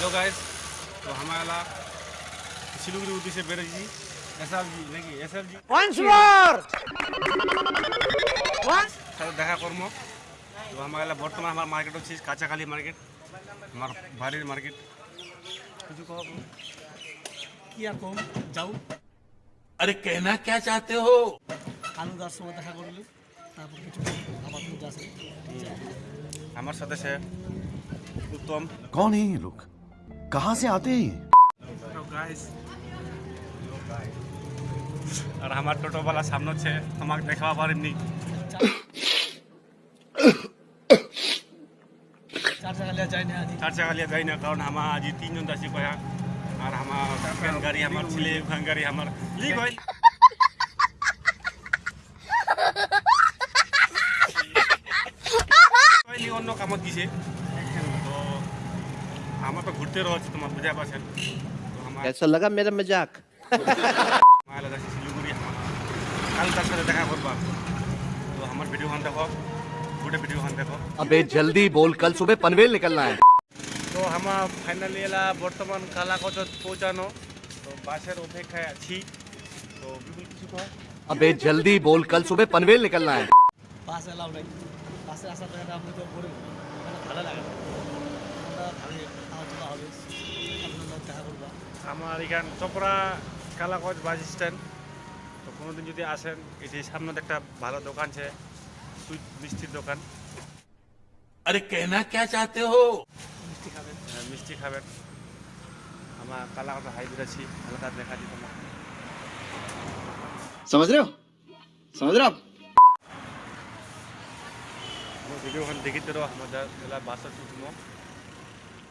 Hello guys तो हमारा सिलीगुड़ी उद्दी से बेरजी एस जी নাকি S G Once more! Once? সাথে দেখা কর্ম তো আমার এলা বর্তমান আমার মার্কেট হচ্ছে কাঁচাখালি মার্কেট আমার বাড়ির মার্কেট কিছু কহ কি আর কম যাও अरे कहना क्या चाहते हो আলু দার সময় দেখা করলি তারপর কিছু আবার তুমি যাচ্ছে আমার সাথে সে উত্তম कौन है ये लोग कहाँ से आते हैं और हमार टोटो वाला सामने छे हमारे देखा बार नहीं। चार जगह ले जाए ना चार जगह ले जाए कारण हम आज तीन जन दसी कोया और हम खन गाड़ी हमार छिले खन गाड़ी हमार ली गई ली नो काम दिसे हम पे घूरते रहो तुम बुझा पास तो ऐसा लगा मेरा मज़ाक? हमारा लगा सिलगुड़ी कल तक से देखा करबा तो हमार वीडियो हम देखो गुड वीडियो हम देखो। अबे जल्दी बोल कल सुबह पनवेल निकलना है। तो हम फाइनली एला वर्तमान काला को पहुंचानो तो बासर अपेक्षा अच्छी तो बिल्कुल किसी को अबे जल्दी बोल कल सुबह पनवेल निकलना है। पास अलाउ नहीं। पास ऐसा लगा आपने तो बोले। भाला लगा লাগে না আমরা ভালো আলোচনা হবে আপনার দেখা করবা আমার এখান চপড়া কালাকচ বাস স্ট্যান্ড তো কোনোদিন যদি আসেন এটি সামনে একটা ভালো দোকান আছে সুইট মিষ্টির দোকান अरे कहना क्या चाहते हो মিষ্টি খাবেন হ্যাঁ, মিষ্টি খাবেন আমার কালাকচ হাইব্রিড আছি হালকা দেখা দিই তোমার समझ रहे हो समझ रहे हो आप ভিডিওখান দেখিতে রো আমাদের এলা বাসের সুতমো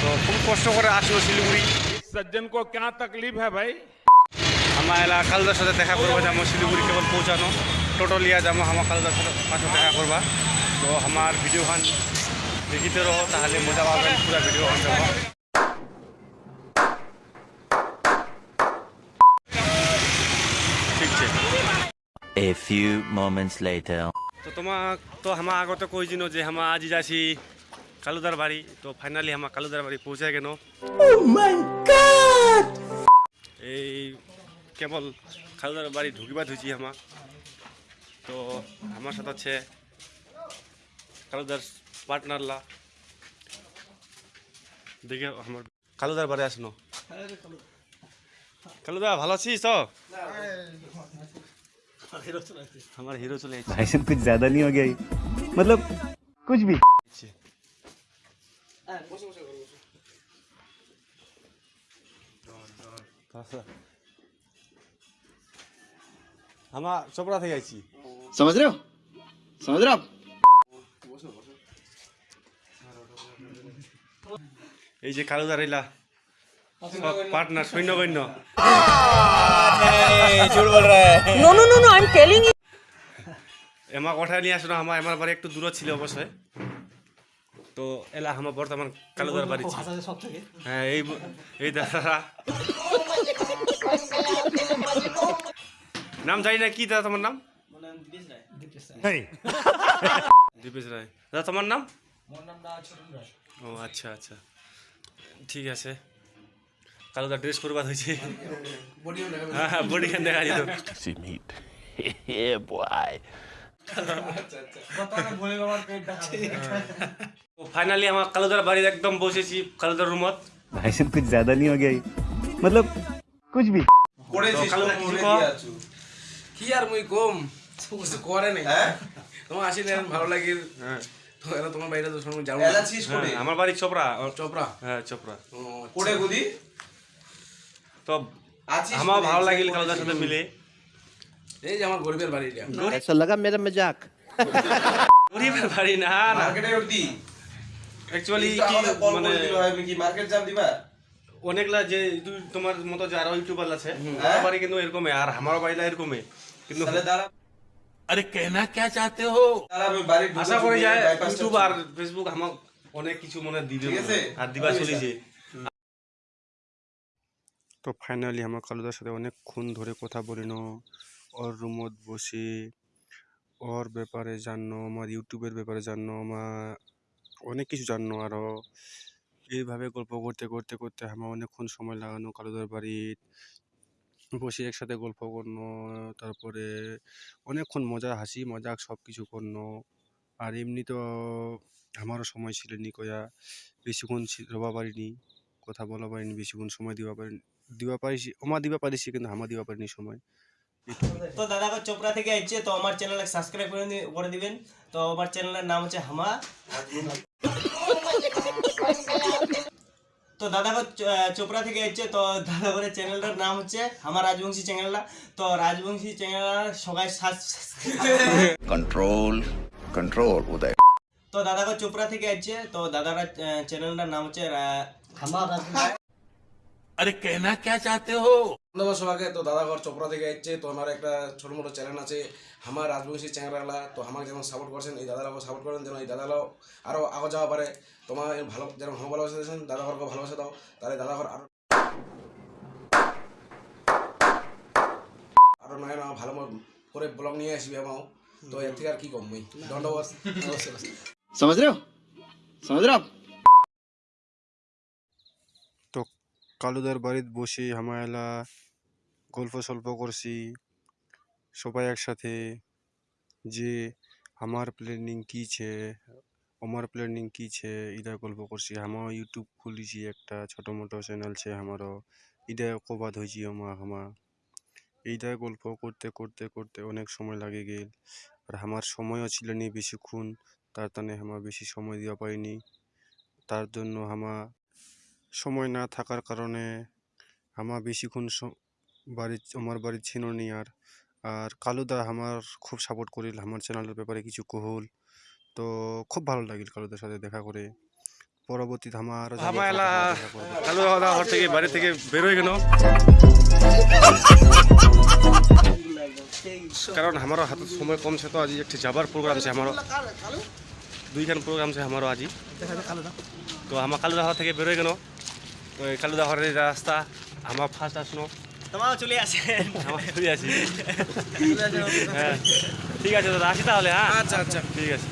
তো খুব কষ্ট করে আসলো শিলিগুড়ি সজ্জন কো কেন তকলিফ হ্যাঁ ভাই আমার এলা কালদার সাথে দেখা করব যে আমার শিলিগুড়ি কেবল পৌঁছানো টোটো লিয়া যাব আমার কালদার সাথে সাথে দেখা করবা তো আমার ভিডিও খান দেখিতে রহো তাহলে মজা পাবেন পুরা ভিডিও খান দেখো ঠিক A few moments later. তো তোমাক তো আমার আগতে কৈ দিনো যে আমাৰ আজি যাচি কালুদার বাড়ি তো ফাইনালি আমার কালুদার বাড়ি পৌঁছে গেল এই কেবল কালুদার বাড়ি ঢুকিবা ধুইছি আমার তো আমার সাথে আছে কালুদার পার্টনারলা দেখে আমার কালুদার বাড়ি আসনো কালুদা ভালো আছিস তো আমার হিরো চলে এসেছে ऐसे कुछ ज्यादा नहीं हो गया ये? मतलब कुछ भी আমার চোপড়া থেকে আইছি समझ रहे हो समझ रहे हो आप এই যে কালুদার এলা partner সৈন্যবৈন্য no no no no I am telling you এমা কঠায় নিয়ে আসলো আমার আমার বাড়ি একটু দূর ছিল অবশ্যই তো এলা আমার বর্তমান কালুদার বাড়ি হ্যাঁ এই এই দাদারা নাম জানি না কি দাদা তোমার নাম? দীপেশ রায়। দাদা তোমার নাম? ও আচ্ছা আচ্ছা। ঠিক আছে। কালুদা ড্রেস করবার হয়েছে। হ্যাঁ হ্যাঁ বডি খান দেখা যেত। See meat. Yeah, boy. Finally আমার কালুদার বাড়ির একদম বসেছি কালুদার রুমত ऐसे कुछ ज्यादा नहीं हो गया ये? मतलब कुछ भी তো কালুদা কিছু কও। কি আর মুই কম কিছু করে নাই তোমার আসিলে এখন ভালো লাগিল হ্যাঁ তো এরা তোমার বাইরে তো শুনুন যাও হ্যাঁ, আমার বাড়ি চোপড়া চোপড়া হ্যাঁ চোপড়া ও, কোড়ে গুদি তো আছিস আমার কোথায়? ভালো যে লাগিল কোড়ে কালুদার সাথে ছিল? মিলে এই যে আমার গরিবের বাড়ি এটা कैसा लगा मेरा मजाक গরিবের বাড়ি না না মার্কেটে উঠতি অ্যাকচুয়ালি তো কি আমাদের কল মানে করে দিল হয় কি মার্কেট যাম দিবা অনেকলা যে তুই তোমার মতো যে আরো ইউটিউবার আছে আমার বাড়ি কিন্তু এরকমই আর আমার বাড়িটা এরকমই কিন্তু अरे कहना क्या चाहते हो আশা করি যায় ইউটিউব আর ফেসবুক আমার অনেক কিছু মনে দিবে মনে। আর দিবা চলিছে তো ফাইনালি আমার কালুদার সাথে অনেকক্ষণ ধরে কথা বলিন ওর রুমত বসে, ওর ব্যাপারে জানো আমার ইউটিউবের ব্যাপারে জানো আমার অনেক কিছু জানো আরও এইভাবে গল্প করতে করতে করতে আমার অনেকক্ষণ সময় লাগানো কালুদার বাড়ির বসে একসাথে গল্প করনো, তারপরে অনেকক্ষণ মজা, হাসি, মজাক সব কিছু করনো। আর এমনি তো আমারও সময় ছিল নি কয়া, বেশিক্ষণ রবা পারিনি, কথা বলা পারিনি, বেশিক্ষণ সময় দিবা পারিনি দিবা পারিছি, আমার দিবা পারিছি কিন্তু আমার দিবা পারিনি সময়। তো দাদা চোপড়া থেকে আসছে তো আমার চ্যানেল সাবস্ক্রাইব করে করে দিবেন। তো আমার চ্যানেলের নাম হচ্ছে হামা। তো দাদা চোপড়া থেকে আসছে তো দাদা চ্যানেলটার নাম হচ্ছে আমার রাজবংশী চ্যানেলটা তো রাজবংশী চ্যানেল সবাই কন্ট্রোল কন্ট্রোল উদয়। তো দাদা চোপড়া থেকে আসছে তো দাদারা চ্যানেলটার নাম হচ্ছে আমার আরে কেনা কে চাতে হো? ধন্যবাদ সবাইকে। তো দাদাঘর চোপড়া থেকে এসছে তো আমার একটা ছোট মোটো চ্যানেল আছে আমার রাজবংশী চ্যাংরাগলা তো আমাকে যেমন সাপোর্ট করছেন এই দাদারাও সাপোর্ট করেন যেন এই দাদারাও আরও আগে যাওয়া পারে। তোমার ভালো যেন আমার ভালোবাসা দিয়েছেন দাদাঘরকে ভালোবাসা দাও তাহলে দাদাঘর আরও আরও নয় না ভালো করে ব্লগ নিয়ে আসবি আমাও। তো এর থেকে আর কি কম ধন্যবাদ। সমাজ রাও? কালুদার বাড়িতে বসে হামায়লা গল্প সল্প করছি, সবাই একসাথে, যে আমার প্ল্যানিং কী ছে, আমার প্ল্যানিং কী ছে এটা গল্প করছি। আমার ইউটিউব খুলেছি একটা ছোটো মোটো চ্যানেল ছে আমারও এটা কবাদ হয়েছি আমার হামা। এইটা গল্প করতে করতে করতে অনেক সময় লাগে গেল। আর আমার সময়ও ছিল নি বেশিক্ষণ, তার তানে আমার বেশি সময় দেওয়া পাইনি। তার জন্য আমার সময় না থাকার কারণে আমার বেশিক্ষণ বাড়ি আমার বাড়ি ছিল নি আর আর কালুদা আমার খুব সাপোর্ট করিল আমার চ্যানেলের ব্যাপারে কিছু কহল। তো খুব ভালো লাগিল কালুদার সাথে দেখা করে। পরবর্তীতে আমার কালু দাদা ঘর থেকে বাড়ি থেকে বেরোয় কেন কারণ আমারও হাতে সময় কম ছে তো আজ একটি যাবার প্রোগ্রাম আছে আমারও। দুইখান প্রোগ্রাম আছে আমারও আজি তো আমার কালুদা ঘর থেকে বেরোয় কেন এই কালুদা ঘরের রাস্তা আমার ফার্স্ট আসনো। তোমার চলে আসে। আমার চলে আসি। হ্যাঁ ঠিক আছে দাদা আসি তাহলে হ্যাঁ? আচ্ছা আচ্ছা। ঠিক আছে।